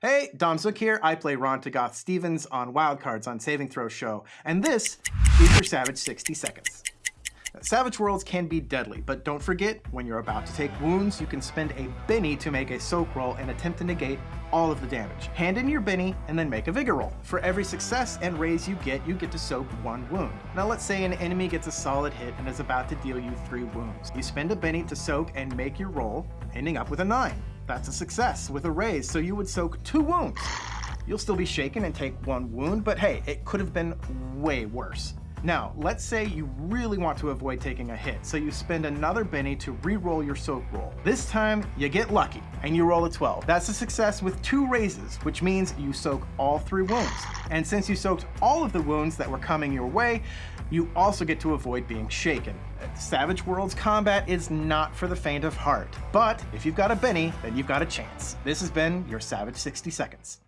Hey, Dom Zook here. I play Ron Tagoth Stevens on Wildcards on Saving Throw Show, and this is your Savage 60 Seconds. Savage Worlds can be deadly, but don't forget, when you're about to take wounds, you can spend a Benny to make a soak roll and attempt to negate all of the damage. Hand in your Benny and then make a Vigor roll. For every success and raise you get, you get to soak one wound. Now let's say an enemy gets a solid hit and is about to deal you three wounds. You spend a Benny to soak and make your roll, ending up with a 9. That's a success with a raise, so you would soak two wounds. You'll still be shaken and take one wound, but hey, it could have been way worse. Now, let's say you really want to avoid taking a hit, so you spend another Benny to re-roll your soak roll. This time, you get lucky, and you roll a 12. That's a success with two raises, which means you soak all three wounds. And since you soaked all of the wounds that were coming your way, you also get to avoid being shaken. Savage Worlds combat is not for the faint of heart, but if you've got a Benny, then you've got a chance. This has been your Savage 60 Seconds.